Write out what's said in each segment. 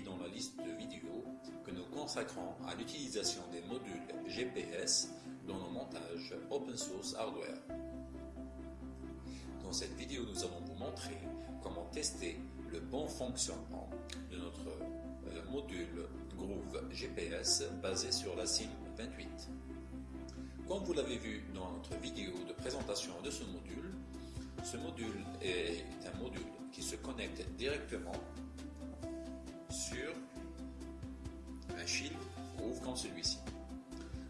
dans la liste de vidéos que nous consacrons à l'utilisation des modules GPS dans le montage open source hardware. Dans cette vidéo, nous allons vous montrer comment tester le bon fonctionnement de notre euh, module Groove GPS basé sur la SIM 28. Comme vous l'avez vu dans notre vidéo de présentation de ce module, ce module est un module qui se connecte directement sur un shield Groove comme celui-ci.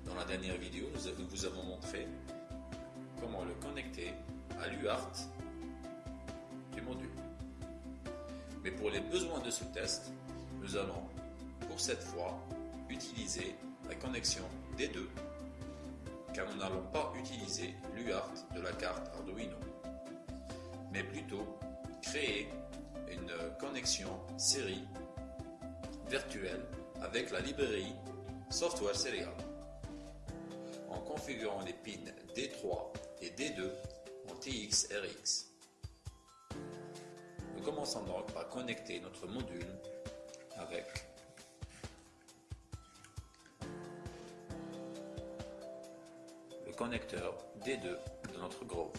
Dans la dernière vidéo, nous vous avons montré comment le connecter à l'UART du module. Mais pour les besoins de ce test, nous allons pour cette fois utiliser la connexion des deux car nous n'allons pas utiliser l'UART de la carte Arduino, mais plutôt créer une connexion série virtuelle avec la librairie Software Serial en configurant les pins D3 et D2 en TX-RX. Nous commençons donc par connecter notre module avec connecteur D2 de notre Grove.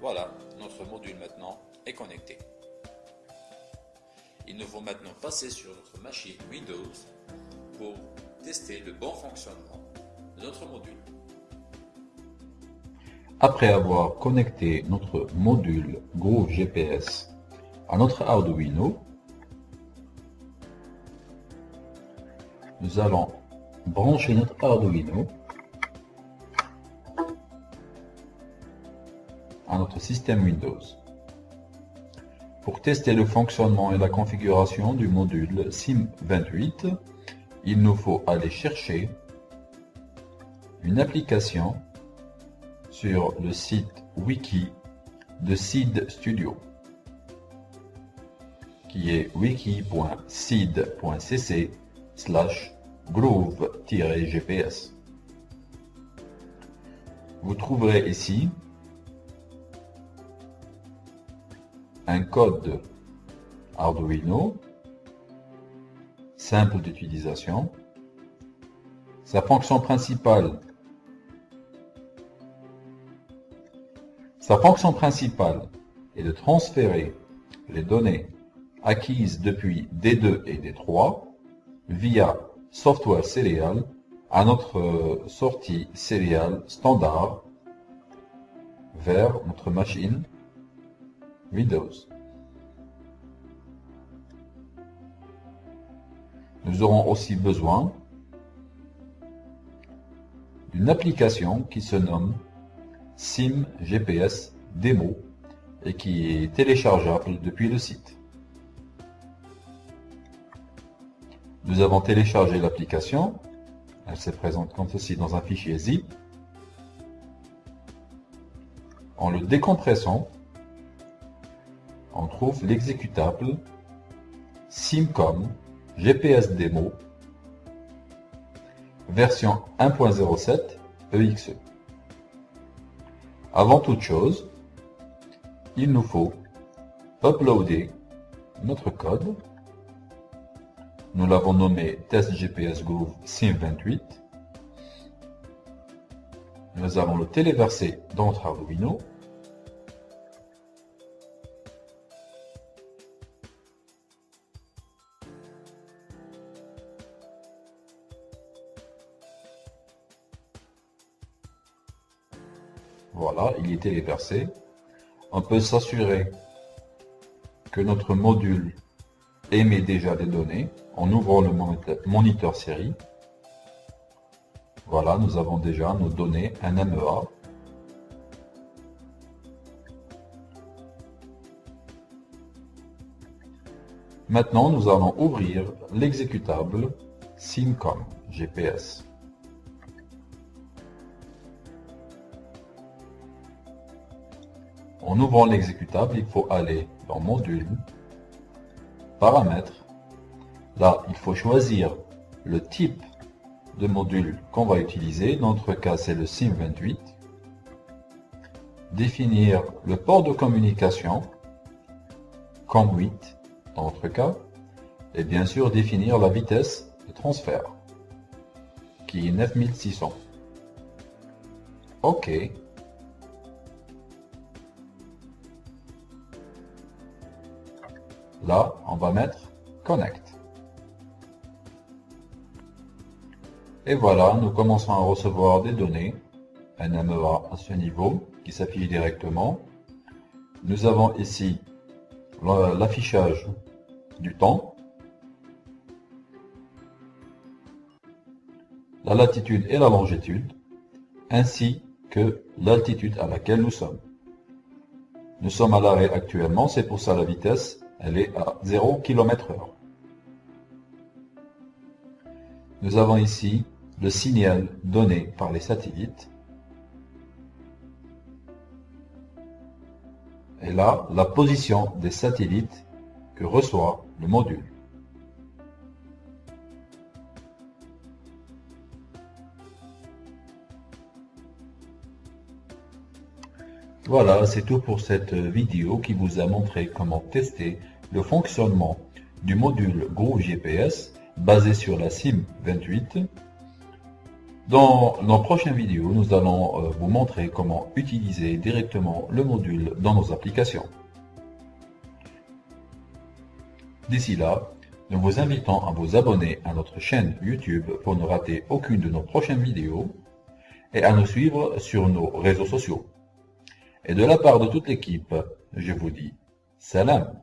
Voilà, notre module maintenant est connecté. Il nous faut maintenant passer sur notre machine Windows pour tester le bon fonctionnement de notre module. Après avoir connecté notre module Groove GPS à notre Arduino, nous allons brancher notre Arduino à notre système Windows. Pour tester le fonctionnement et la configuration du module SIM28, il nous faut aller chercher une application sur le site wiki de Seed Studio qui est wiki.seed.cc slash groove-gps. Vous trouverez ici un code Arduino simple d'utilisation. Sa fonction principale Sa fonction principale est de transférer les données acquises depuis D2 et D3 via software serial à notre euh, sortie serial standard vers notre machine Windows. Nous aurons aussi besoin d'une application qui se nomme SIM GPS Demo et qui est téléchargeable depuis le site. Nous avons téléchargé l'application. Elle se présente comme ceci dans un fichier zip. En le décompressant, trouve l'exécutable Simcom GPS Demo version 1.07 EXE. Avant toute chose, il nous faut uploader notre code nous l'avons nommé Test GPS Groove SIM28. Nous allons le téléverser dans notre Arduino. Voilà, il est téléversé. On peut s'assurer que notre module émet déjà des données en ouvrant le moniteur série. Voilà, nous avons déjà nos données, un MEA. Maintenant, nous allons ouvrir l'exécutable SIMCOM GPS. En ouvrant l'exécutable, il faut aller dans Module, Paramètres, Là, il faut choisir le type de module qu'on va utiliser. Dans notre cas, c'est le SIM28. Définir le port de communication, COM8, dans notre cas, et bien sûr définir la vitesse de transfert, qui est 9600. OK. Là, on va mettre Connect. Et voilà, nous commençons à recevoir des données, NMEA à ce niveau, qui s'affiche directement. Nous avons ici l'affichage du temps, la latitude et la longitude, ainsi que l'altitude à laquelle nous sommes. Nous sommes à l'arrêt actuellement, c'est pour ça la vitesse, elle est à 0 km h Nous avons ici le signal donné par les satellites. Et là, la position des satellites que reçoit le module. Voilà, c'est tout pour cette vidéo qui vous a montré comment tester le fonctionnement du module Groove GPS basé sur la SIM28. Dans nos prochaines vidéos, nous allons euh, vous montrer comment utiliser directement le module dans nos applications. D'ici là, nous vous invitons à vous abonner à notre chaîne YouTube pour ne rater aucune de nos prochaines vidéos et à nous suivre sur nos réseaux sociaux. Et de la part de toute l'équipe, je vous dis salam